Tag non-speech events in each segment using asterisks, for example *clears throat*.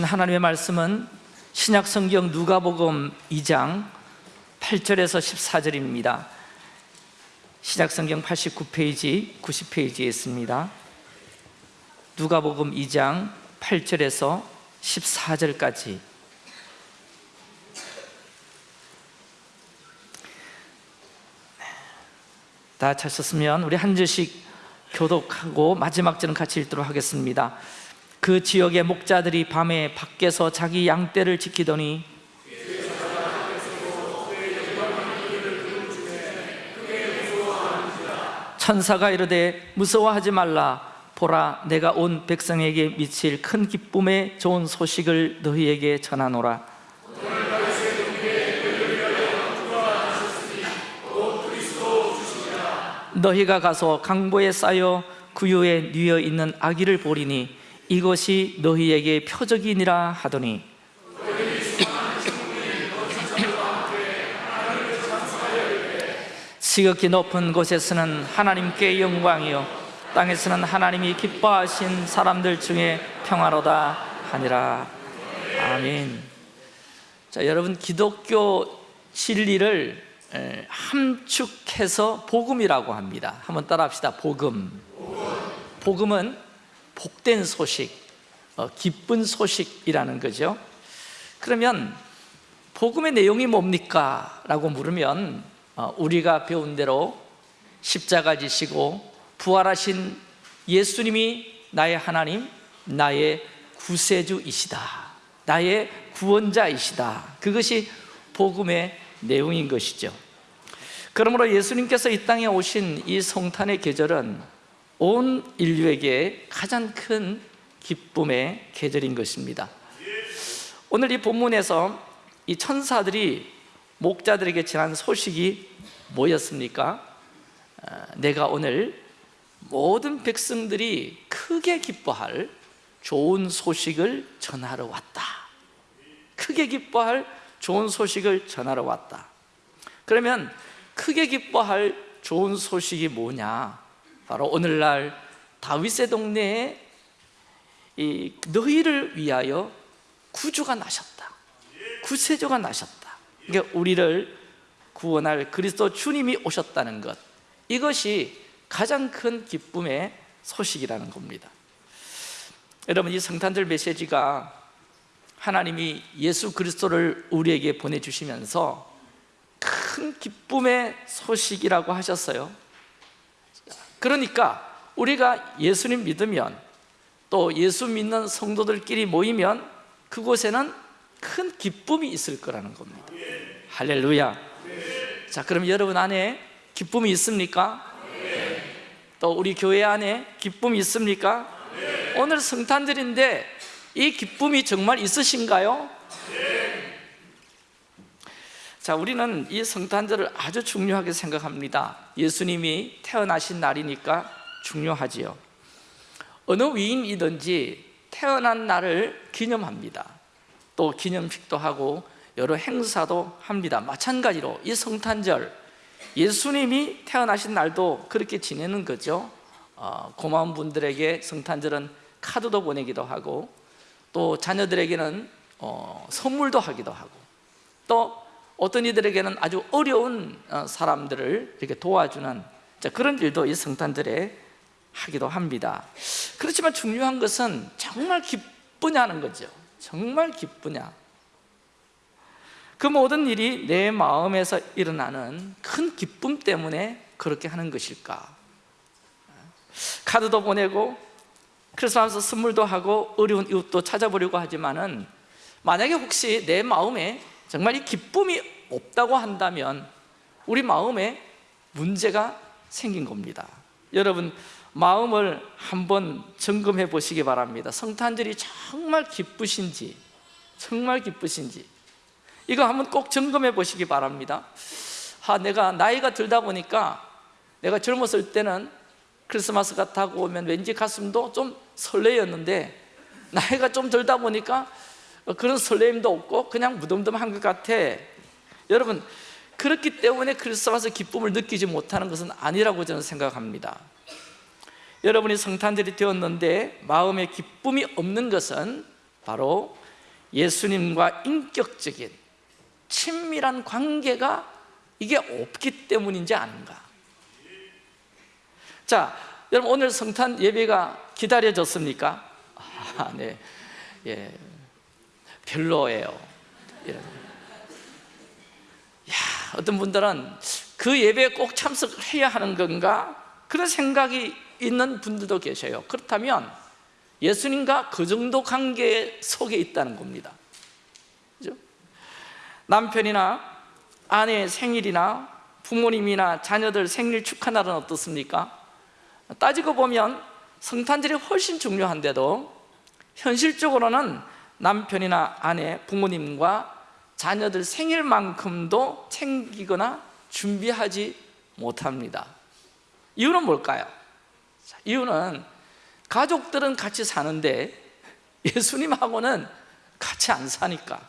하나님의 말씀은 신약 성경 누가복음 2장 8절에서 14절입니다. 신약 성경 89페이지, 90페이지에 있습니다. 누가복음 2장 8절에서 14절까지 다 찾으셨으면 우리 한 절씩 교독하고 마지막 절은 같이 읽도록 하겠습니다. 그 지역의 목자들이 밤에 밖에서 자기 양떼를 지키더니 천사가 이르되 무서워하지 말라. 보라 내가 온 백성에게 미칠 큰 기쁨의 좋은 소식을 너희에게 전하노라 너희가 가서 강보에 쌓여 구유에 뉘어 있는 아기를 보리니 이것이 너희에게 표적이니라 하더니. 지극히 높은 곳에서는 하나님께 영광이요. 땅에서는 하나님이 기뻐하신 사람들 중에 평화로다 하니라. 아멘. 자 여러분 기독교 진리를 에, 함축해서 복음이라고 합니다. 한번 따라 합시다. 복음. 복음은 복된 소식, 어, 기쁜 소식이라는 거죠. 그러면 복음의 내용이 뭡니까? 라고 물으면 어, 우리가 배운 대로 십자가 지시고 부활하신 예수님이 나의 하나님, 나의 구세주이시다. 나의 구원자이시다. 그것이 복음의 내용인 것이죠. 그러므로 예수님께서 이 땅에 오신 이 성탄의 계절은 온 인류에게 가장 큰 기쁨의 계절인 것입니다. 오늘 이 본문에서 이 천사들이 목자들에게 전한 소식이 뭐였습니까? 아, 내가 오늘 모든 백성들이 크게 기뻐할 좋은 소식을 전하러 왔다. 크게 기뻐할 좋은 소식을 전하러 왔다. 그러면 크게 기뻐할 좋은 소식이 뭐냐 바로 오늘날 다윗의 동네에 이 너희를 위하여 구주가 나셨다. 구세주가 나셨다. 그러니까 우리를 구원할 그리스도 주님이 오셨다는 것. 이것이 가장 큰 기쁨의 소식이라는 겁니다. 여러분 이 성탄절 메시지가 하나님이 예수 그리스도를 우리에게 보내주시면서 큰 기쁨의 소식이라고 하셨어요 그러니까 우리가 예수님 믿으면 또 예수 믿는 성도들끼리 모이면 그곳에는 큰 기쁨이 있을 거라는 겁니다 할렐루야 자 그럼 여러분 안에 기쁨이 있습니까? 또 우리 교회 안에 기쁨이 있습니까? 오늘 성탄절인데 이 기쁨이 정말 있으신가요? 자, 우리는 이 성탄절을 아주 중요하게 생각합니다. 예수님이 태어나신 날이니까 중요하지요. 어느 위인이든지 태어난 날을 기념합니다. 또 기념식도 하고 여러 행사도 합니다. 마찬가지로 이 성탄절 예수님이 태어나신 날도 그렇게 지내는 거죠. 어, 고마운 분들에게 성탄절은 카드도 보내기도 하고 또 자녀들에게는 어, 선물도 하기도 하고 또 어떤 이들에게는 아주 어려운 어, 사람들을 이렇게 도와주는 그런 일도 이 성탄절에 하기도 합니다. 그렇지만 중요한 것은 정말 기쁘냐는 거죠. 정말 기쁘냐. 그 모든 일이 내 마음에서 일어나는 큰 기쁨 때문에 그렇게 하는 것일까? 카드도 보내고 크리스마스 선물도 하고 어려운 이웃도 찾아보려고 하지만 은 만약에 혹시 내 마음에 정말 이 기쁨이 없다고 한다면 우리 마음에 문제가 생긴 겁니다. 여러분 마음을 한번 점검해 보시기 바랍니다. 성탄절이 정말 기쁘신지 정말 기쁘신지. 이거 한번 꼭 점검해 보시기 바랍니다. 아, 내가 나이가 들다 보니까 내가 젊었을 때는 크리스마스가 다가오면 왠지 가슴도 좀 설레였는데 나이가 좀 들다 보니까 그런 설레임도 없고 그냥 무덤덤한 것 같아. 여러분 그렇기 때문에 크리스마스 기쁨을 느끼지 못하는 것은 아니라고 저는 생각합니다. 여러분이 성탄절이 되었는데 마음에 기쁨이 없는 것은 바로 예수님과 인격적인 친밀한 관계가 이게 없기 때문인지 아닌가. 자, 여러분 오늘 성탄 예배가 기다려졌습니까? 아, 네, 예, 별로예요. 예. 야, 어떤 분들은 그 예배에 꼭 참석해야 하는 건가? 그런 생각이 있는 분들도 계셔요. 그렇다면 예수님과 그 정도 관계 속에 있다는 겁니다. 그죠? 남편이나 아내의 생일이나 부모님이나 자녀들 생일 축하 날은 어떻습니까? 따지고 보면 성탄절이 훨씬 중요한데도 현실적으로는 남편이나 아내, 부모님과 자녀들 생일만큼도 챙기거나 준비하지 못합니다. 이유는 뭘까요? 자, 이유는 가족들은 같이 사는데 예수님하고는 같이 안 사니까.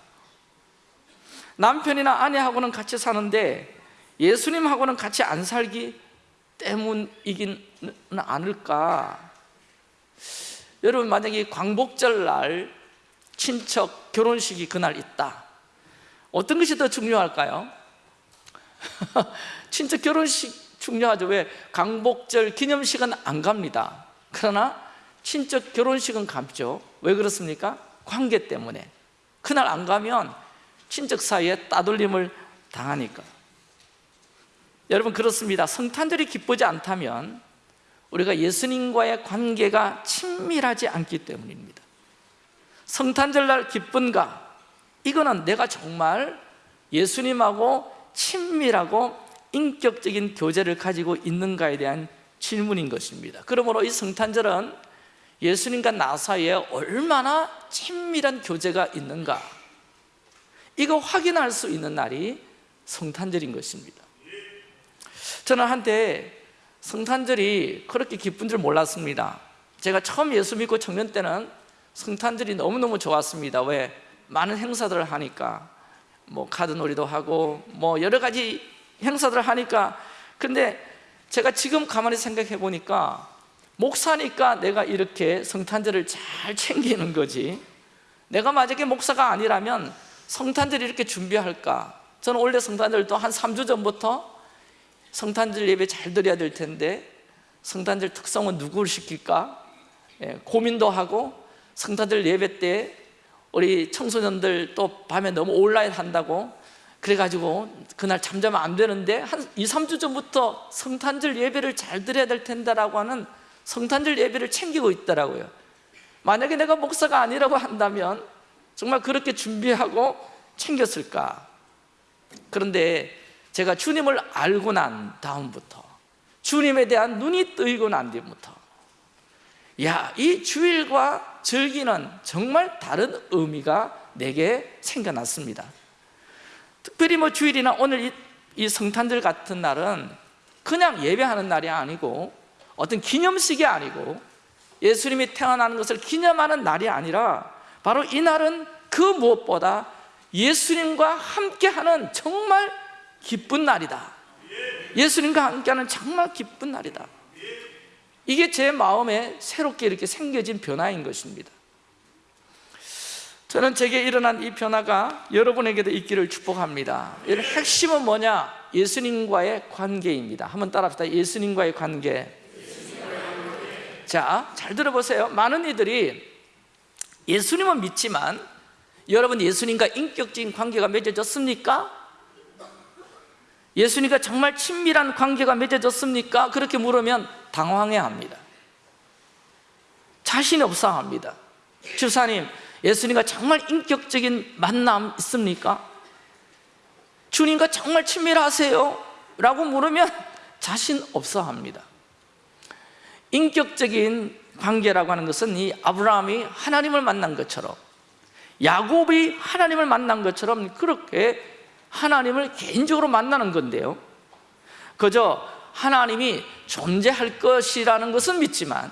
남편이나 아내하고는 같이 사는데 예수님하고는 같이 안 살기 때문이기는 않을까? 여러분 만약에 광복절 날 친척 결혼식이 그날 있다. 어떤 것이 더 중요할까요? *laughs* 친척 결혼식 중요하죠. 왜? 광복절 기념식은 안 갑니다. 그러나 친척 결혼식은 갔죠. 왜 그렇습니까? 관계 때문에. 그날 안 가면 친척 사이에 따돌림을 당하니까. 여러분 그렇습니다. 성탄절이 기쁘지 않다면 우리가 예수님과의 관계가 친밀하지 않기 때문입니다 성탄절날 기쁜가? 이거는 내가 정말 예수님하고 친밀하고 인격적인 교제를 가지고 있는가에 대한 질문인 것입니다. 그러므로 이 성탄절은 예수님과 나 사이에 얼마나 친밀한 교제가 있는가? 이거 확인할 수 있는 날이 성탄절인 것입니다. 저는 한때 성탄절이 그렇게 기쁜 줄 몰랐습니다. 제가 처음 예수 믿고 청년 때는 성탄절이 너무너무 좋았습니다. 왜? 많은 행사들을 하니까. 뭐 카드놀이도 하고 뭐 여러 가지 행사들을 하니까. 근데 제가 지금 가만히 생각해 보니까 목사니까 내가 이렇게 성탄절을 잘 챙기는 거지. 내가 만약에 목사가 아니라면 성탄절 이렇게 준비할까? 저는 원래 성탄절도 한 3주 전부터 성탄절 예배 잘 드려야 될 텐데 성탄절 특성은 누구를 시킬까? 예, 고민도 하고 성탄절 예배 때 우리 청소년들 또 밤에 너무 온라인 한다고 그래가지고 그날 잠자면 안 되는데 한 2, 3주 전부터 성탄절 예배를 잘 드려야 될 텐데라고 하는 성탄절 예배를 챙기고 있더라고요. 만약에 내가 목사가 아니라고 한다면 정말 그렇게 준비하고 챙겼을까? 그런데 제가 주님을 알고 난 다음부터 주님에 대한 눈이 뜨이고 난 뒤부터 야, 이 주일과 절기는 정말 다른 의미가 내게 생겨났습니다. 특별히 뭐 주일이나 오늘 이, 이 성탄절 같은 날은 그냥 예배하는 날이 아니고 어떤 기념식이 아니고 예수님이 태어나는 것을 기념하는 날이 아니라 바로 이 날은 그 무엇보다 예수님과 함께하는 정말 기쁜 날이다. 예수님과 함께하는 정말 기쁜 날이다 이게 제 마음에 새롭게 이렇게 생겨진 변화인 것입니다 저는 제게 일어난 이 변화가 여러분에게도 있기를 축복합니다 이 핵심은 뭐냐? 예수님과의 관계입니다 한번 따라합시다 예수님과의 관계 자, 잘 들어보세요 많은 이들이 예수님은 믿지만 여러분 예수님과 인격적인 관계가 맺어졌습니까? 예수님과 정말 친밀한 관계가 맺어졌습니까? 그렇게 물으면 당황해합니다 자신이 없어 합니다 주사님, 예수님과 정말 인격적인 만남 있습니까? 주님과 정말 친밀하세요? 라고 물으면 자신 없어 합니다 인격적인 관계라고 하는 것은 이 아브라함이 하나님을 만난 것처럼 야곱이 하나님을 만난 것처럼 그렇게 하나님을 개인적으로 만나는 건데요 그저 하나님이 존재할 것이라는 것은 믿지만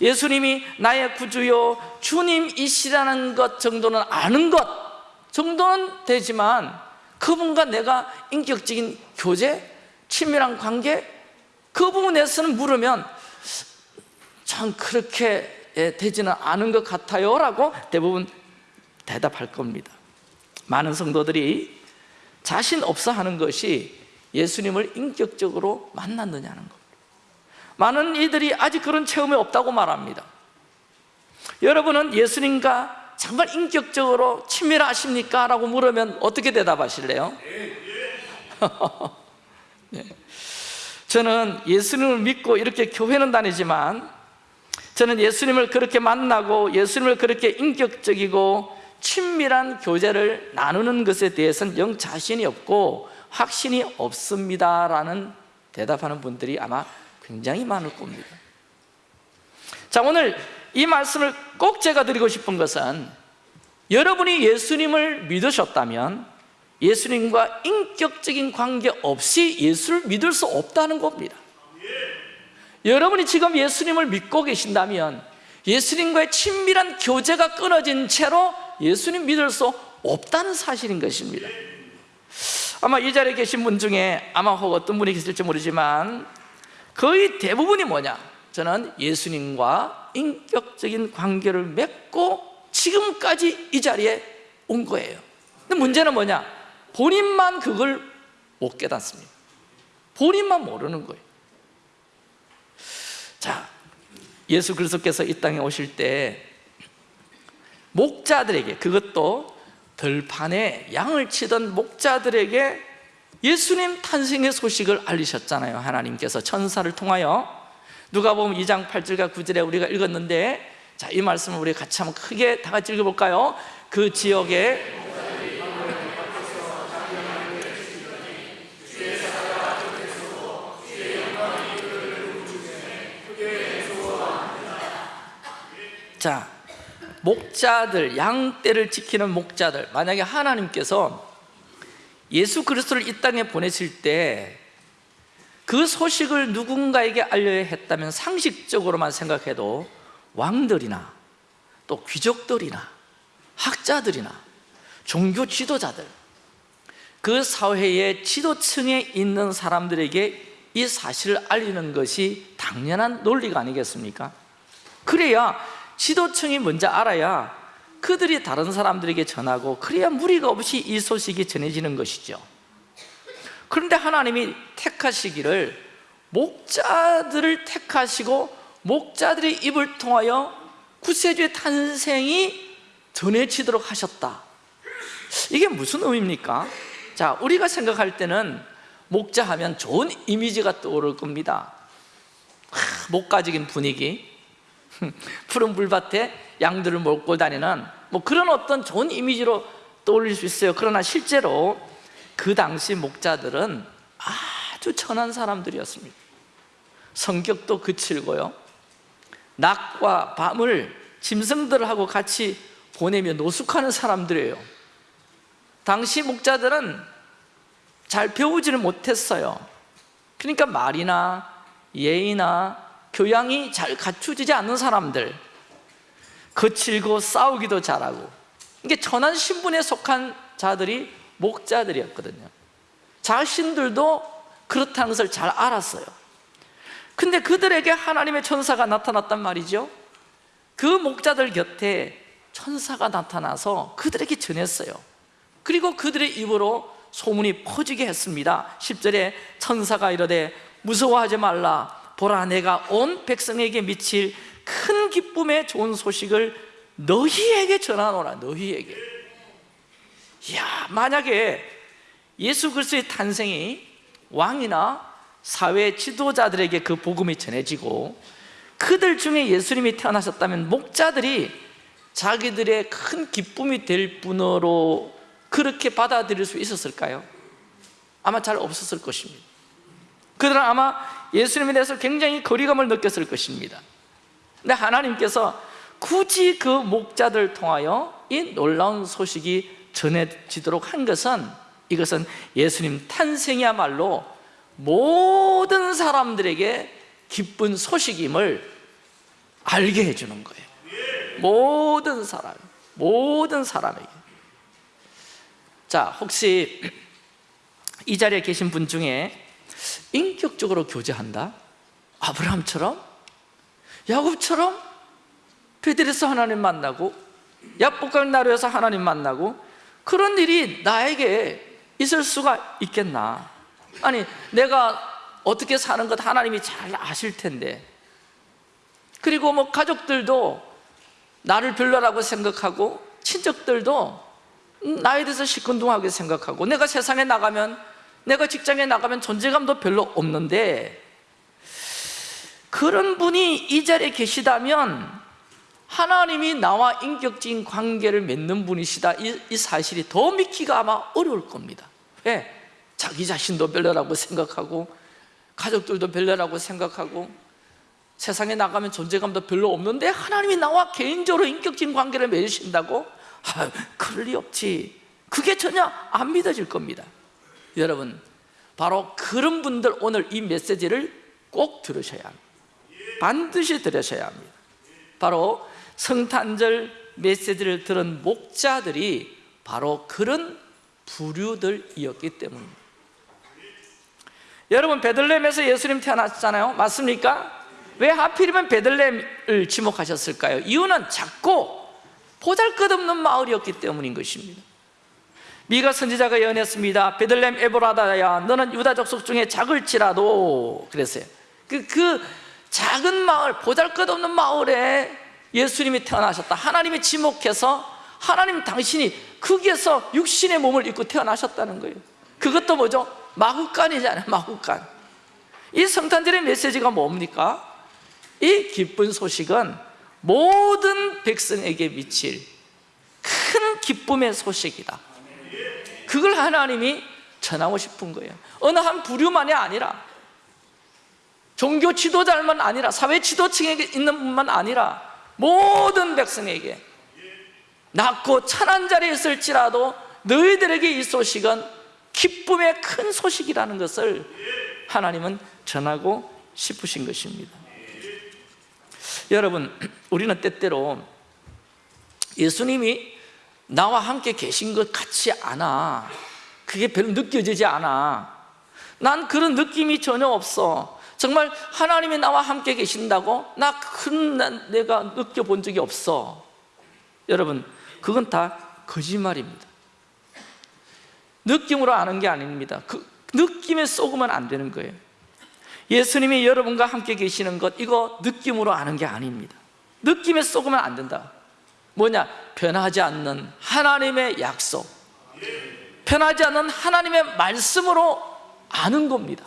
예수님이 나의 구주요 주님이시라는 것 정도는 아는 것 정도는 되지만 그분과 내가 인격적인 교제, 친밀한 관계 그 부분에서는 물으면 참 그렇게 되지는 않은 것 같아요 라고 대부분 대답할 겁니다. 많은 성도들이 자신 없어 하는 것이 예수님을 인격적으로 만났느냐는 겁니다 많은 이들이 아직 그런 체험이 없다고 말합니다 여러분은 예수님과 정말 인격적으로 친밀하십니까? 라고 물으면 어떻게 대답하실래요? *laughs* 네. 저는 예수님을 믿고 이렇게 교회는 다니지만 저는 예수님을 그렇게 만나고 예수님을 그렇게 인격적이고 친밀한 교제를 나누는 것에 대해서는 영 자신이 없고 확신이 없습니다라는 대답하는 분들이 아마 굉장히 많을 겁니다. 자 오늘 이 말씀을 꼭 제가 드리고 싶은 것은 여러분이 예수님을 믿으셨다면 예수님과 인격적인 관계 없이 예수를 믿을 수 없다는 겁니다. 여러분이 지금 예수님을 믿고 계신다면 예수님과의 친밀한 교제가 끊어진 채로 예수님 믿을 수 없다는 사실인 것입니다 아마 이 자리에 계신 분 중에 아마 혹 어떤 분이 계실지 모르지만 거의 대부분이 뭐냐? 저는 예수님과 인격적인 관계를 맺고 지금까지 이 자리에 온 거예요. 근데 문제는 뭐냐? 본인만 그걸 못 깨닫습니다. 본인만 모르는 거예요. 자, 예수 그리스도께서 이 땅에 오실 때 목자들에게 그것도 들판에 양을 치던 목자들에게 예수님 탄생의 소식을 알리셨잖아요 하나님께서 천사를 통하여 누가 보면 2장 8절과 9절에 우리가 읽었는데 자, 이 말씀을 우리 같이 한번 크게 다 같이 읽어볼까요? 그 지역에 자, 목자들, 양떼를 지키는 목자들 만약에 하나님께서 예수 그리스도를 이 땅에 보내실 때 그 소식을 누군가에게 알려야 했다면 상식적으로만 생각해도 왕들이나 또 귀족들이나 학자들이나 종교 지도자들 그 사회의 지도층에 있는 사람들에게 이 사실을 알리는 것이 당연한 논리가 아니겠습니까? 그래야 지도층이 먼저 알아야 그들이 다른 사람들에게 전하고 그래야 무리가 없이 이 소식이 전해지는 것이죠. 그런데 하나님이 택하시기를 목자들을 택하시고 목자들의 입을 통하여 구세주의 탄생이 전해지도록 하셨다. 이게 무슨 의미입니까? 자, 우리가 생각할 때는 목자 하면 좋은 이미지가 떠오를 겁니다. 목가적인 분위기 *laughs* 푸른 불밭에 양들을 몰고 다니는 뭐 그런 어떤 좋은 이미지로 떠올릴 수 있어요. 그러나 실제로 그 당시 목자들은 아주 천한 사람들이었습니다. 성격도 그칠고요. 낮과 밤을 짐승들하고 같이 보내며 노숙하는 사람들이에요. 당시 목자들은 잘 배우지를 못했어요. 그러니까 말이나 예의나 교양이 잘 갖추지지 않는 사람들 거칠고 싸우기도 잘하고. 이게 천한 신분에 속한 자들이 목자들이었거든요. 자신들도 그렇다는 것을 잘 알았어요. 근데 그들에게 하나님의 천사가 나타났단 말이죠. 그 목자들 곁에 천사가 나타나서 그들에게 전했어요. 그리고 그들의 입으로 소문이 퍼지게 했습니다. 10절에 천사가 이르되 무서워하지 말라 보라 내가 온 백성에게 미칠 큰 기쁨의 좋은 소식을 너희에게 전하노라 너희에게 이야 만약에 예수 그리스도의 탄생이 왕이나 사회 지도자들에게 그 복음이 전해지고 그들 중에 예수님이 태어나셨다면 목자들이 자기들의 큰 기쁨이 될 분으로 그렇게 받아들일 수 있었을까요? 아마 잘 없었을 것입니다 그들은 아마 예수님에 대해서 굉장히 거리감을 느꼈을 것입니다. 근데 하나님께서 굳이 그 목자들 통하여 이 놀라운 소식이 전해지도록 한 것은 이것은 예수님 탄생이야말로 모든 사람들에게 기쁜 소식임을 알게 해주는 거예요. 모든 사람, 모든 사람에게. 자 혹시 이 자리에 계신 분 중에 인격적으로 교제한다? 아브라함처럼? 야곱처럼? 베드레스 하나님 만나고 약복강 나루에서 하나님 만나고 그런 일이 나에게 있을 수가 있겠나 아니 내가 어떻게 사는 것 하나님이 잘 아실 텐데 그리고 뭐 가족들도 나를 별로라고 생각하고 친척들도 나에 대해서 시큰둥하게 생각하고 내가 세상에 나가면 내가 직장에 나가면 존재감도 별로 없는데 그런 분이 이 자리에 계시다면 하나님이 나와 인격적인 관계를 맺는 분이시다 이, 이 사실이 더 믿기가 아마 어려울 겁니다 왜? 자기 자신도 별로라고 생각하고 가족들도 별로라고 생각하고 세상에 나가면 존재감도 별로 없는데 하나님이 나와 개인적으로 인격적인 관계를 맺으신다고? 아, 그럴 리 없지 그게 전혀 안 믿어질 겁니다 여러분 바로 그런 분들 오늘 이 메시지를 꼭 들으셔야 합니다. 반드시 들으셔야 합니다. 바로 성탄절 메시지를 들은 목자들이 바로 그런 부류들이었기 때문입니다. 여러분 베들레헴에서 예수님 태어났잖아요. 맞습니까? 왜 하필이면 베들레헴을 지목하셨을까요? 이유는 작고 보잘것없는 마을이었기 때문인 것입니다 미가 선지자가 예언했습니다. 베들레헴 에보라다야 너는 유다 족속 중에 작을지라도. 그랬어요. 그, 그 작은 마을 보잘것없는 마을에 예수님이 태어나셨다. 하나님이 지목해서 하나님 당신이 거기에서 육신의 몸을 입고 태어나셨다는 거예요. 그것도 뭐죠? 마구간이잖아요? 마구간. 이 성탄절의 메시지가 뭡니까? 이 기쁜 소식은 모든 백성에게 미칠 큰 기쁨의 소식이다 그걸 하나님이 전하고 싶은 거예요. 어느 한 부류만이 아니라 종교 지도자만 아니라 사회 지도층에 있는 분만 아니라 모든 백성에게 낮고 찬한 자리에 있을지라도 너희들에게 이 소식은 기쁨의 큰 소식이라는 것을 하나님은 전하고 싶으신 것입니다. 여러분 우리는 때때로 예수님이 나와 함께 계신 것 같지 않아. 그게 별로 느껴지지 않아. 난 그런 느낌이 전혀 없어. 정말 하나님이 나와 함께 계신다고 나 큰 내가 느껴본 적이 없어. 여러분 그건 다 거짓말입니다. 느낌으로 아는 게 아닙니다. 그 느낌에 쏘으면 안 되는 거예요. 예수님이 여러분과 함께 계시는 것 이거 느낌으로 아는 게 아닙니다. 느낌에 쏘으면 안 된다 뭐냐? 변하지 않는 하나님의 약속 변하지 않는 하나님의 말씀으로 아는 겁니다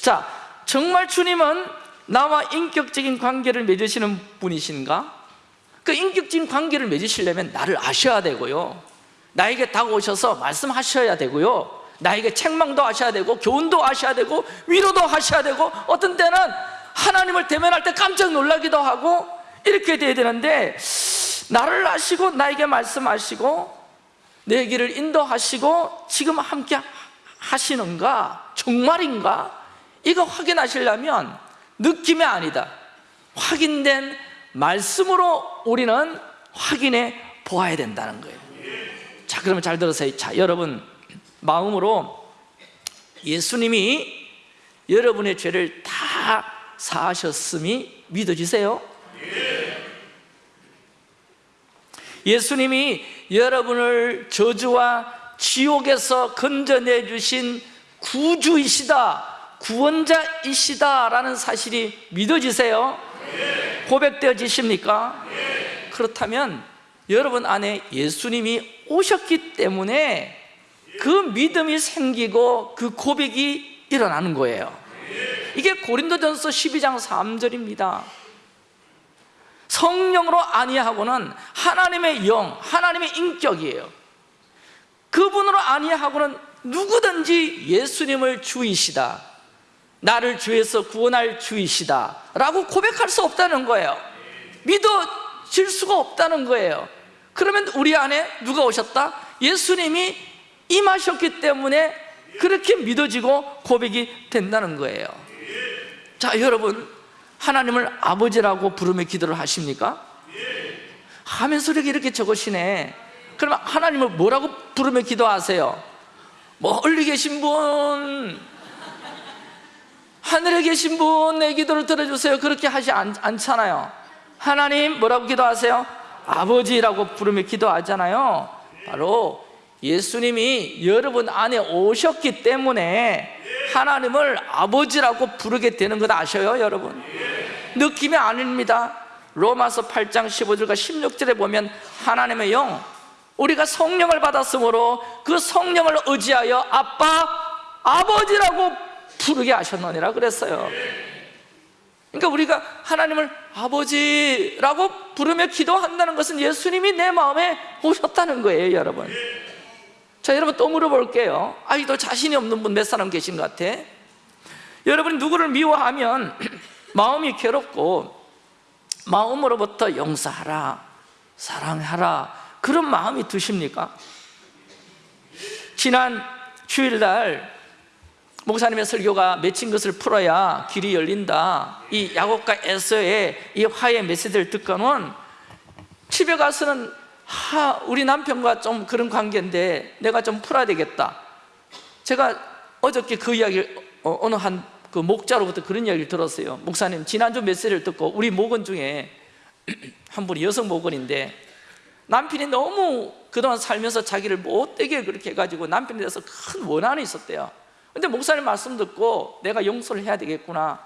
자, 정말 주님은 나와 인격적인 관계를 맺으시는 분이신가? 그 인격적인 관계를 맺으시려면 나를 아셔야 되고요 나에게 다가오셔서 말씀하셔야 되고요 나에게 책망도 하셔야 되고 교훈도 하셔야 되고 위로도 하셔야 되고 어떤 때는 하나님을 대면할 때 깜짝 놀라기도 하고 이렇게 돼야 되는데 나를 아시고 나에게 말씀하시고 내 길을 인도하시고 지금 함께 하시는가? 정말인가? 이거 확인하시려면 느낌이 아니다 확인된 말씀으로 우리는 확인해 보아야 된다는 거예요 자 그러면 잘 들으세요 자 여러분 마음으로 예수님이 여러분의 죄를 다 사하셨음이 믿어지세요? 예수님이 여러분을 저주와 지옥에서 건져내 주신 구주이시다 구원자이시다라는 사실이 믿어지세요? 고백되어지십니까? 그렇다면 여러분 안에 예수님이 오셨기 때문에 그 믿음이 생기고 그 고백이 일어나는 거예요 이게 고린도전서 12장 3절입니다 성령으로 아니하고는 하나님의 영, 하나님의 인격이에요. 그분으로 아니하고는 누구든지 예수님을 주이시다. 나를 주에서 구원할 주이시다. 라고 고백할 수 없다는 거예요. 믿어질 수가 없다는 거예요. 그러면 우리 안에 누가 오셨다? 예수님이 임하셨기 때문에 그렇게 믿어지고 고백이 된다는 거예요. 자 여러분 하나님을 아버지라고 부르며 기도를 하십니까? 하면 소리가 이렇게 적으시네 그러면 하나님을 뭐라고 부르며 기도하세요? 멀리 계신 분 하늘에 계신 분 내 기도를 들어주세요 그렇게 하지 않, 않잖아요 하나님 뭐라고 기도하세요? 아버지라고 부르며 기도하잖아요 바로 예수님이 여러분 안에 오셨기 때문에 하나님을 아버지라고 부르게 되는 것 아셔요 여러분? 느낌이 아닙니다. 로마서 8장 15절과 16절에 보면 하나님의 영 우리가 성령을 받았으므로 그 성령을 의지하여 아빠, 아버지라고 부르게 하셨느니라 그랬어요. 그러니까 우리가 하나님을 아버지라고 부르며 기도한다는 것은 예수님이 내 마음에 오셨다는 거예요 여러분 자 여러분 또 물어볼게요 아직도 자신이 없는 분 몇 사람 계신 것 같아? 여러분이 누구를 미워하면 *clears throat* 마음이 괴롭고 마음으로부터 용서하라 사랑하라 그런 마음이 드십니까? 지난 주일날 목사님의 설교가 맺힌 것을 풀어야 길이 열린다 이 야곱과 에서의 이 화해 메시지를 듣고는 집에 가서는 하, 우리 남편과 좀 그런 관계인데 내가 좀 풀어야 되겠다. 제가 어저께 그 이야기를 어, 어느 한 그 목자로부터 그런 이야기를 들었어요. 목사님 지난주 메시지를 듣고 우리 목원 중에 *clears throat* 한 분이 여성 목원인데 남편이 너무 그동안 살면서 자기를 못되게 그렇게 해가지고 남편에 대해서 큰 원한이 있었대요. 근데 목사님 말씀 듣고 내가 용서를 해야 되겠구나.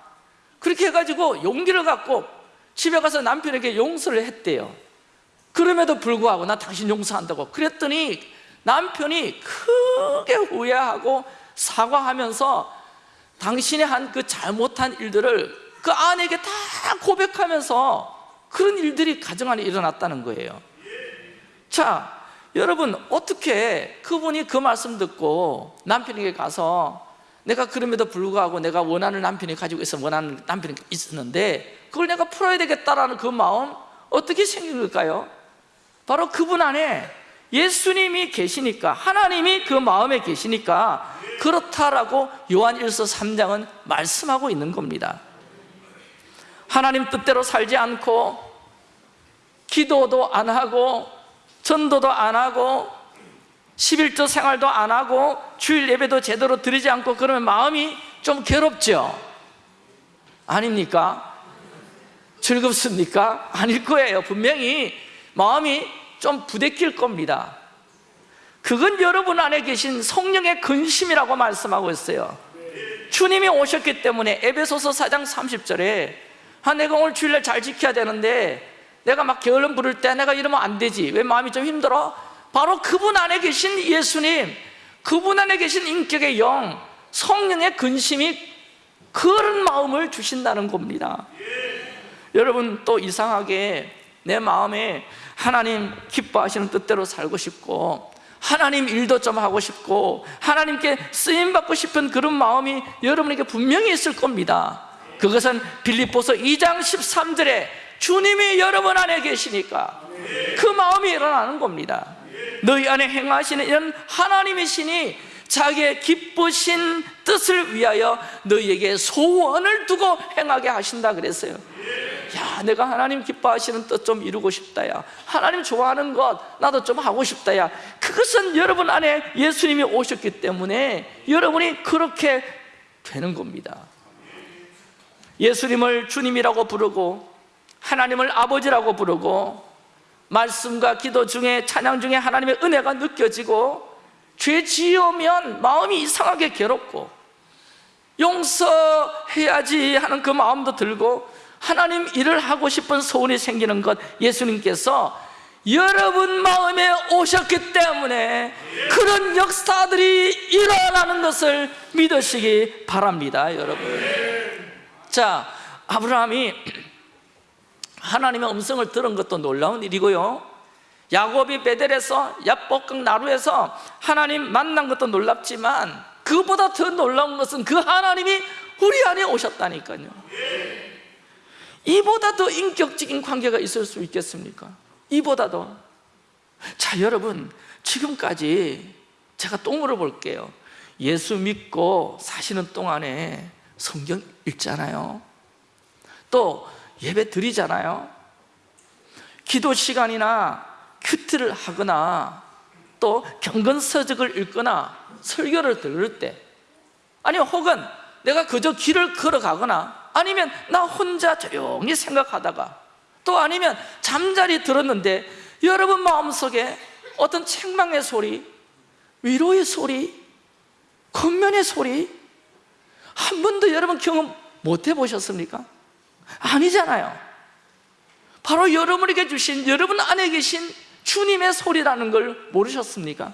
그렇게 해가지고 용기를 갖고 집에 가서 남편에게 용서를 했대요 그럼에도 불구하고 나 당신 용서한다고 그랬더니 남편이 크게 후회하고 사과하면서 당신이 한그 잘못한 일들을 그 아내에게 다 고백하면서 그런 일들이 가정 안에 일어났다는 거예요 자 여러분 어떻게 그분이 그 말씀 듣고 남편에게 가서 내가 그럼에도 불구하고 내가 원하는 남편이 가지고 있어 원하는 남편이 있었는데 그걸 내가 풀어야 되겠다라는 그 마음 어떻게 생긴 걸까요? 바로 그분 안에 예수님이 계시니까 하나님이 그 마음에 계시니까 그렇다라고 요한 1서 3장은 말씀하고 있는 겁니다 하나님 뜻대로 살지 않고 기도도 안 하고 전도도 안 하고 11조 생활도 안 하고 주일 예배도 제대로 드리지 않고 그러면 마음이 좀 괴롭죠? 아닙니까? 즐겁습니까? 아닐 거예요 분명히 마음이 좀 부대낄 겁니다. 그건 여러분 안에 계신 성령의 근심이라고 말씀하고 있어요. 주님이 오셨기 때문에 에베소서 4장 30절에 아, 내가 오늘 주일날 잘 지켜야 되는데 내가 막 게을름 부를 때 내가 이러면 안 되지. 왜 마음이 좀 힘들어? 바로 그분 안에 계신 예수님 그분 안에 계신 인격의 영 성령의 근심이 그런 마음을 주신다는 겁니다. 여러분 또 이상하게 내 마음에 하나님 기뻐하시는 뜻대로 살고 싶고 하나님 일도 좀 하고 싶고 하나님께 쓰임받고 싶은 그런 마음이 여러분에게 분명히 있을 겁니다. 그것은 빌립보서 2장 13절에 주님이 여러분 안에 계시니까 그 마음이 일어나는 겁니다. 너희 안에 행하시는 이런 하나님이시니 자기의 기쁘신 뜻을 위하여 너희에게 소원을 두고 행하게 하신다 그랬어요. 야 내가 하나님 기뻐하시는 뜻 좀 이루고 싶다 야. 하나님 좋아하는 것 나도 좀 하고 싶다 야. 그것은 여러분 안에 예수님이 오셨기 때문에 여러분이 그렇게 되는 겁니다. 예수님을 주님이라고 부르고 하나님을 아버지라고 부르고 말씀과 기도 중에 찬양 중에 하나님의 은혜가 느껴지고 죄 지으면 마음이 이상하게 괴롭고 용서해야지 하는 그 마음도 들고 하나님 일을 하고 싶은 소원이 생기는 것 예수님께서 여러분 마음에 오셨기 때문에 그런 역사들이 일어나는 것을 믿으시기 바랍니다 여러분. 자 아브라함이 하나님의 음성을 들은 것도 놀라운 일이고요 야곱이 베델에서 야복강 나루에서 하나님 만난 것도 놀랍지만 그보다 더 놀라운 것은 그 하나님이 우리 안에 오셨다니까요. 이보다 더 인격적인 관계가 있을 수 있겠습니까? 이보다도 자 여러분 지금까지 제가 또 물어볼게요. 예수 믿고 사시는 동안에 성경 읽잖아요. 또 예배 드리잖아요. 기도 시간이나 큐트를 하거나 또 경건서적을 읽거나 설교를 들을 때 아니면 혹은 내가 그저 길을 걸어가거나 아니면 나 혼자 조용히 생각하다가 또 아니면 잠자리 들었는데 여러분 마음속에 어떤 책망의 소리 위로의 소리 권면의 소리 한 번도 여러분 경험 못 해보셨습니까? 아니잖아요 바로 여러분에게 주신 여러분 안에 계신 주님의 소리라는 걸 모르셨습니까?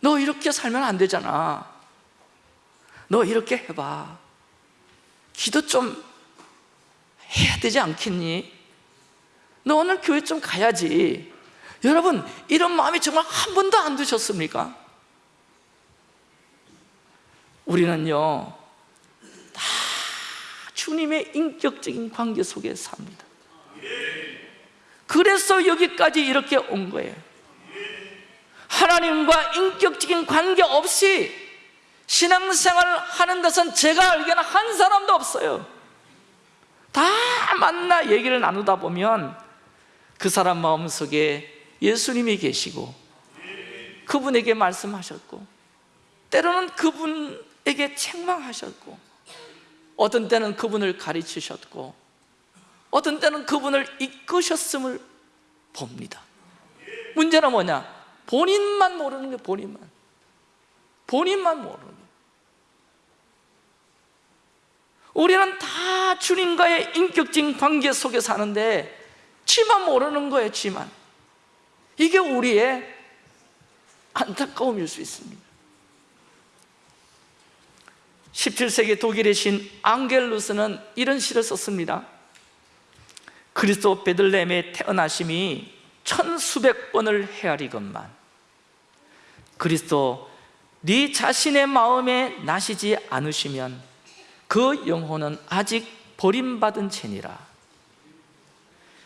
너 이렇게 살면 안 되잖아 너 이렇게 해봐 기도 좀 해야 되지 않겠니? 너 오늘 교회 좀 가야지 여러분 이런 마음이 정말 한 번도 안 드셨습니까? 우리는요 다 주님의 인격적인 관계 속에 삽니다 그래서 여기까지 이렇게 온 거예요. 하나님과 인격적인 관계 없이 신앙생활을 하는 것은 제가 알기에는 한 사람도 없어요. 다 만나 얘기를 나누다 보면 그 사람 마음속에 예수님이 계시고 그분에게 말씀하셨고 때로는 그분에게 책망하셨고 어떤 때는 그분을 가르치셨고 어떤 때는 그분을 이끄셨음을 봅니다. 문제는 뭐냐? 본인만 모르는 거예요 본인만. 본인만 모르는 거예요 우리는 다 주님과의 인격적인 관계 속에 사는데 지만 모르는 거예요 지만. 이게 우리의 안타까움일 수 있습니다. 17세기 독일의 신 앙겔루스는 이런 시를 썼습니다 그리스도 베들레헴의 태어나심이 천수백 번을 헤아리건만 그리스도 네 자신의 마음에 나시지 않으시면 그 영혼은 아직 버림받은 채니라.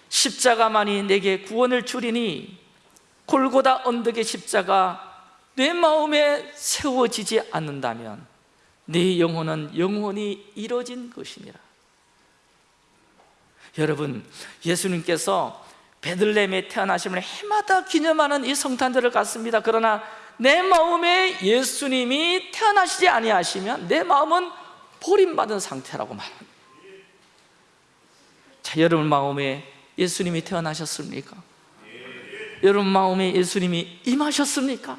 십자가만이 내게 구원을 주리니 골고다 언덕의 십자가 내 마음에 세워지지 않는다면 네 영혼은 영원히 이뤄진 것이니라 여러분 예수님께서 베들레헴에 태어나심을 해마다 기념하는 이 성탄절을 갖습니다 그러나 내 마음에 예수님이 태어나시지 아니하시면 내 마음은 버림받은 상태라고 말합니다 자, 여러분 마음에 예수님이 태어나셨습니까? 여러분 마음에 예수님이 임하셨습니까?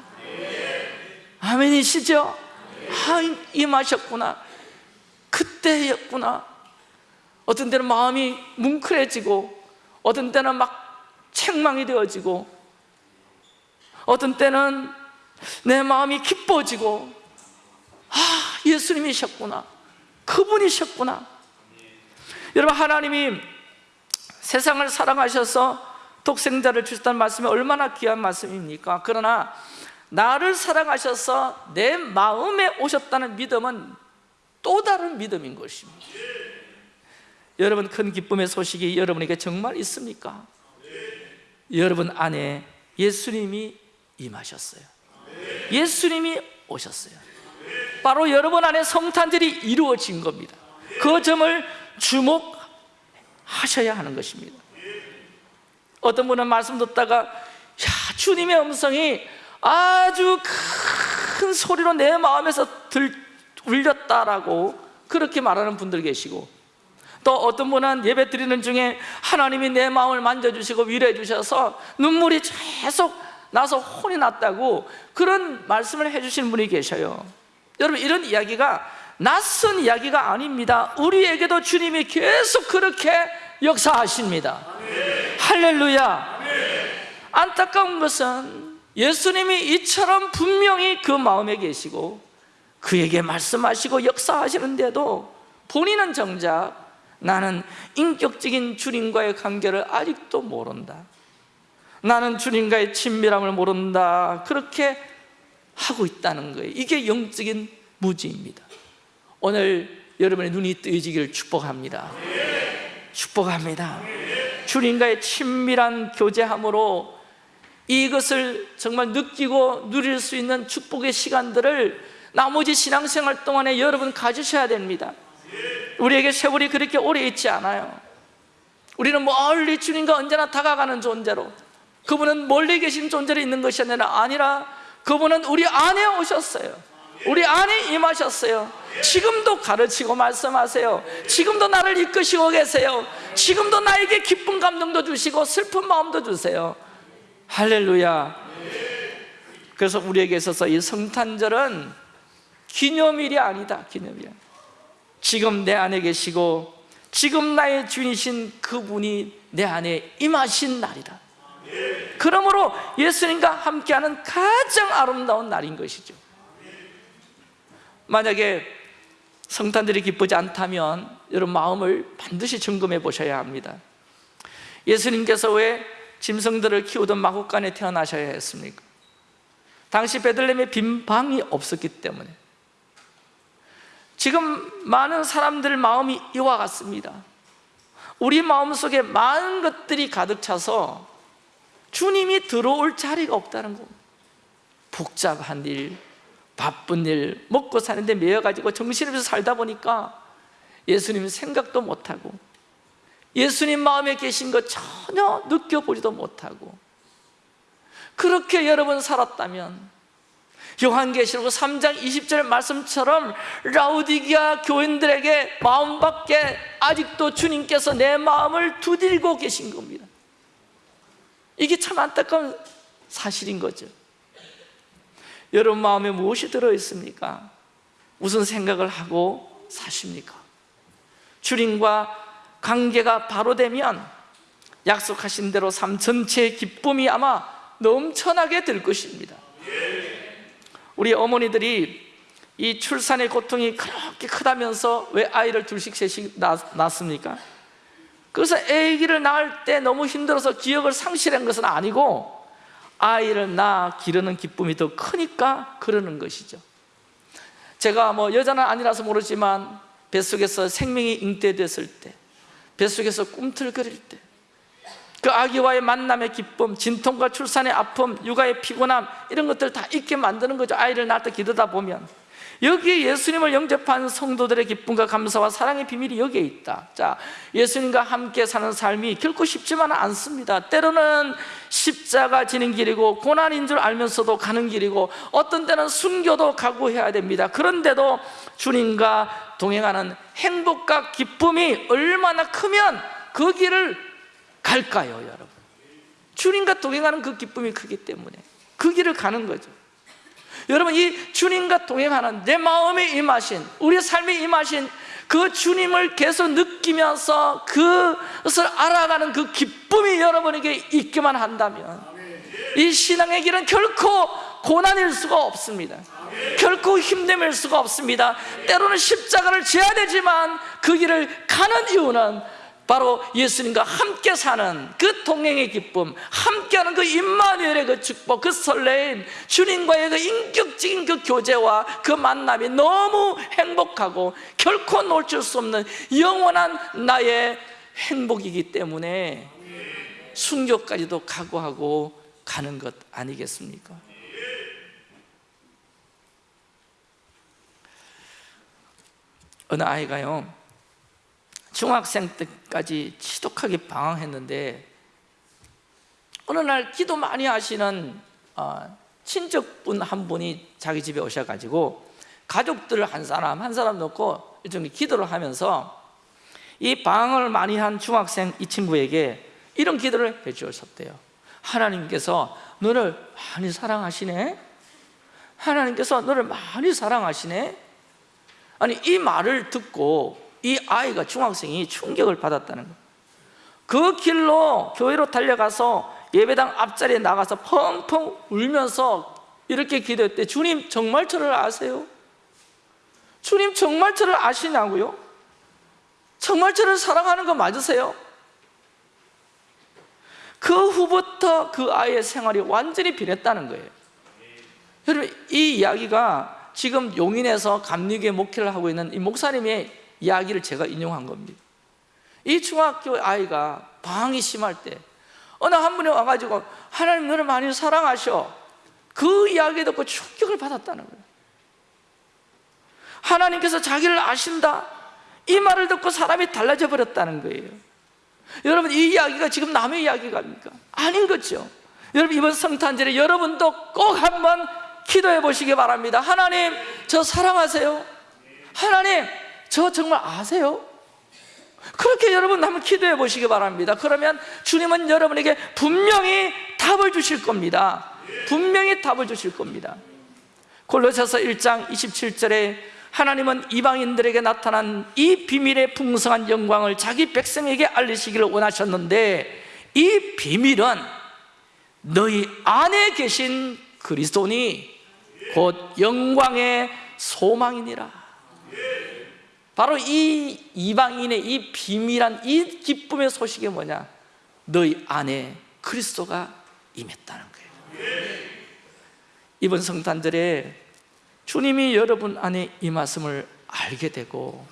아멘이시죠? 아, 임하셨구나 그때였구나 어떤 때는 마음이 뭉클해지고 어떤 때는 막 책망이 되어지고 어떤 때는 내 마음이 기뻐지고 아 예수님이셨구나. 그분이셨구나. 여러분 하나님이 세상을 사랑하셔서 독생자를 주셨다는 말씀이 얼마나 귀한 말씀입니까? 그러나 나를 사랑하셔서 내 마음에 오셨다는 믿음은 또 다른 믿음인 것입니다 여러분 큰 기쁨의 소식이 여러분에게 정말 있습니까? 여러분 안에 예수님이 임하셨어요. 예수님이 오셨어요. 바로 여러분 안에 성탄절이 이루어진 겁니다. 그 점을 주목하셔야 하는 것입니다. 어떤 분은 말씀 듣다가 야 주님의 음성이 아주 큰 소리로 내 마음에서 들, 울렸다라고 그렇게 말하는 분들 계시고 또 어떤 분은 예배 드리는 중에 하나님이 내 마음을 만져주시고 위로해 주셔서 눈물이 계속 나서 혼이 났다고 그런 말씀을 해주시는 분이 계셔요. 여러분 이런 이야기가 낯선 이야기가 아닙니다. 우리에게도 주님이 계속 그렇게 역사하십니다. 할렐루야. 안타까운 것은 예수님이 이처럼 분명히 그 마음에 계시고 그에게 말씀하시고 역사하시는데도 본인은 정작 나는 인격적인 주님과의 관계를 아직도 모른다. 나는 주님과의 친밀함을 모른다. 그렇게 하고 있다는 거예요. 이게 영적인 무지입니다. 오늘 여러분의 눈이 뜨여지기를 축복합니다. 축복합니다. 주님과의 친밀한 교제함으로 이것을 정말 느끼고 누릴 수 있는 축복의 시간들을 나머지 신앙생활 동안에 여러분 가지셔야 됩니다 우리에게 세월이 그렇게 오래 있지 않아요. 우리는 멀리 주님과 언제나 다가가는 존재로 그분은 멀리 계신 존재로 있는 것이 아니라 그분은 우리 안에 오셨어요. 우리 안에 임하셨어요. 지금도 가르치고 말씀하세요. 지금도 나를 이끄시고 계세요. 지금도 나에게 기쁜 감동도 주시고 슬픈 마음도 주세요. 할렐루야. 그래서 우리에게 있어서 이 성탄절은 기념일이 아니다 기념일 지금 내 안에 계시고 지금 나의 주인이신 그분이 내 안에 임하신 날이다. 그러므로 예수님과 함께하는 가장 아름다운 날인 것이죠. 만약에 성탄들이 기쁘지 않다면 여러분 마음을 반드시 점검해 보셔야 합니다. 예수님께서 왜 짐승들을 키우던 마국간에 태어나셔야 했습니까? 당시 베들레헴에 빈 방이 없었기 때문에 지금 많은 사람들 마음이 이와 같습니다. 우리 마음속에 많은 것들이 가득 차서 주님이 들어올 자리가 없다는 겁니다 복잡한 일, 바쁜 일, 먹고 사는데 매여가지고 정신없이 살다 보니까 예수님 생각도 못하고 예수님 마음에 계신 것 전혀 느껴보지도 못하고 그렇게 여러분 살았다면 요한계시록 3장 20절 말씀처럼 라우디기아 교인들에게 마음 밖에 아직도 주님께서 내 마음을 두들고 계신 겁니다 이게 참 안타까운 사실인 거죠 여러분 마음에 무엇이 들어있습니까? 무슨 생각을 하고 사십니까? 주님과 관계가 바로 되면 약속하신 대로 삶 전체의 기쁨이 아마 넘쳐나게 될 것입니다 우리 어머니들이 이 출산의 고통이 그렇게 크다면서 왜 아이를 둘씩 셋씩 낳- 낳습니까? 그래서 아기를 낳을 때 너무 힘들어서 기억을 상실한 것은 아니고 아이를 낳아 기르는 기쁨이 더 크니까 그러는 것이죠 제가 뭐 여자는 아니라서 모르지만 뱃속에서 생명이 잉태됐을 때 뱃속에서 꿈틀거릴 때 그 아기와의 만남의 기쁨, 진통과 출산의 아픔, 육아의 피곤함 이런 것들 다 잊게 만드는 거죠. 아이를 낳을 때 기도다 보면. 여기에 예수님을 영접한 성도들의 기쁨과 감사와 사랑의 비밀이 여기에 있다. 자, 예수님과 함께 사는 삶이 결코 쉽지만은 않습니다. 때로는 십자가 지는 길이고 고난인 줄 알면서도 가는 길이고 어떤 때는 순교도 각오해야 됩니다. 그런데도 주님과 동행하는 행복과 기쁨이 얼마나 크면 그 길을 갈까요 여러분? 주님과 동행하는 그 기쁨이 크기 때문에 그 길을 가는 거죠. 여러분 이 주님과 동행하는 내 마음에 임하신 우리 삶에 임하신 그 주님을 계속 느끼면서 그것을 알아가는 그 기쁨이 여러분에게 있기만 한다면 이 신앙의 길은 결코 고난일 수가 없습니다. 결코 힘듦일 수가 없습니다. 때로는 십자가를 지어야 되지만 그 길을 가는 이유는 바로 예수님과 함께 사는 그 동행의 기쁨 함께하는 그 임마누엘의 그 축복 그 설레임 주님과의 그 인격적인 그 교제와 그 만남이 너무 행복하고 결코 놓칠 수 없는 영원한 나의 행복이기 때문에 순교까지도 각오하고 가는 것 아니겠습니까? 어느 아이가요 중학생 때까지 지독하게 방황했는데 어느 날 기도 많이 하시는 어, 친척분 한 분이 자기 집에 오셔가지고 가족들 한 사람 한 사람 놓고 일종의 기도를 하면서 이 방황을 많이 한 중학생 이 친구에게 이런 기도를 해주셨대요 하나님께서 너를 많이 사랑하시네. 하나님께서 너를 많이 사랑하시네. 아니 이 말을 듣고 이 아이가 중학생이 충격을 받았다는 거예요 그 길로 교회로 달려가서 예배당 앞자리에 나가서 펑펑 울면서 이렇게 기도했대 주님 정말 저를 아세요? 주님 정말 저를 아시냐고요? 정말 저를 사랑하는 거 맞으세요? 그 후부터 그 아이의 생활이 완전히 변했다는 거예요 여러분 이 이야기가 지금 용인에서 감리교회 목회를 하고 있는 이 목사님의 이야기를 제가 인용한 겁니다. 이 중학교 아이가 방황이 심할 때 어느 한 분이 와가지고 하나님 너를 많이 사랑하셔. 그 이야기 듣고 충격을 받았다는 거예요 하나님께서 자기를 아신다. 이 말을 듣고 사람이 달라져 버렸다는 거예요. 여러분 이 이야기가 지금 남의 이야기가 아닙니까? 아닌 거죠. 여러분 이번 성탄절에 여러분도 꼭 한번 기도해 보시기 바랍니다 하나님 저 사랑하세요. 하나님 저 정말 아세요? 그렇게 여러분 한번 기도해 보시기 바랍니다. 그러면 주님은 여러분에게 분명히 답을 주실 겁니다. 분명히 답을 주실 겁니다. 골로새서 1장 27절에 하나님은 이방인들에게 나타난 이 비밀의 풍성한 영광을 자기 백성에게 알리시기를 원하셨는데 이 비밀은 너희 안에 계신 그리스도니 곧 영광의 소망이니라 바로 이 이방인의 이 비밀한 이 기쁨의 소식이 뭐냐 너희 안에 그리스도가 임했다는 거예요 이번 성탄절에 주님이 여러분 안에 임하심을 알게 되고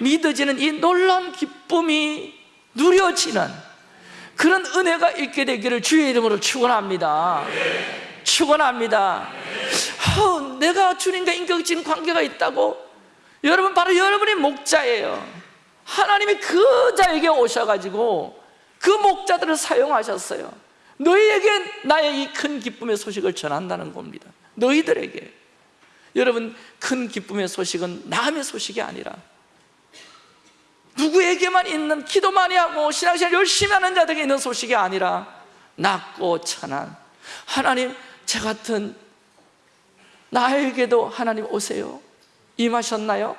믿어지는 이 놀라운 기쁨이 누려지는 그런 은혜가 있게 되기를 주의 이름으로 축원합니다. 축원합니다. 어, 내가 주님과 인격적인 관계가 있다고 여러분 바로 여러분의 목자예요. 하나님이 그 자에게 오셔가지고 그 목자들을 사용하셨어요. 너희에게 나의 이 큰 기쁨의 소식을 전한다는 겁니다. 너희들에게 여러분 큰 기쁨의 소식은 남의 소식이 아니라 누구에게만 있는 기도 많이 하고 신앙생활 열심히 하는 자들에게 있는 소식이 아니라 낮고 천한 하나님 저 같은 나에게도 하나님 오세요 임하셨나요?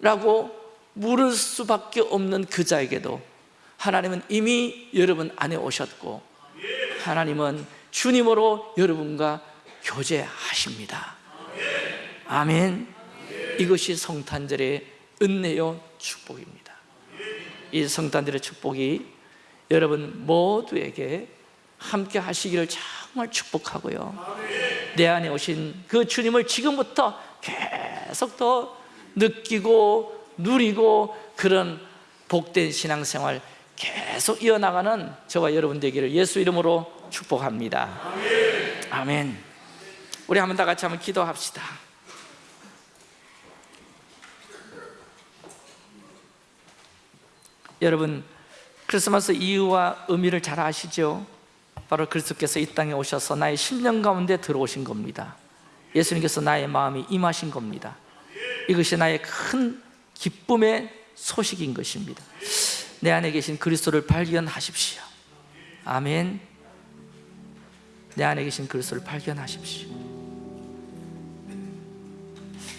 라고 물을 수밖에 없는 그 자에게도 하나님은 이미 여러분 안에 오셨고 하나님은 주님으로 여러분과 교제하십니다. 아멘. 이것이 성탄절의 은혜요 축복입니다. 이 성탄절의 축복이 여러분 모두에게 함께 하시기를 정말 축복하고요. 내 안에 오신 그 주님을 지금부터 계속 더 느끼고 누리고 그런 복된 신앙생활 계속 이어나가는 저와 여러분 되기를 예수 이름으로 축복합니다. 아멘. 우리 한번 다 같이 한번 기도합시다. 여러분 크리스마스 이유와 의미를 잘 아시죠? 바로 그리스도께서 이 땅에 오셔서 나의 심령 가운데 들어오신 겁니다. 예수님께서 나의 마음이 임하신 겁니다 이것이 나의 큰 기쁨의 소식인 것입니다. 내 안에 계신 그리스도를 발견하십시오. 아멘. 내 안에 계신 그리스도를 발견하십시오.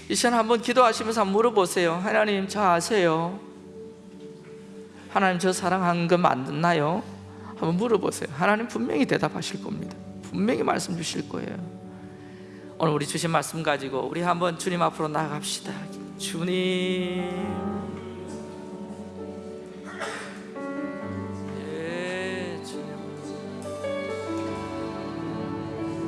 이 시간 한번 기도하시면서 물어보세요. 하나님 저 아세요? 하나님 저 사랑하는 거 맞나요? 한번 물어보세요. 하나님 분명히 대답하실 겁니다. 분명히 말씀 주실 거예요 오늘 우리 주신 말씀 가지고 우리 한번 주님 앞으로 나아갑시다. 주님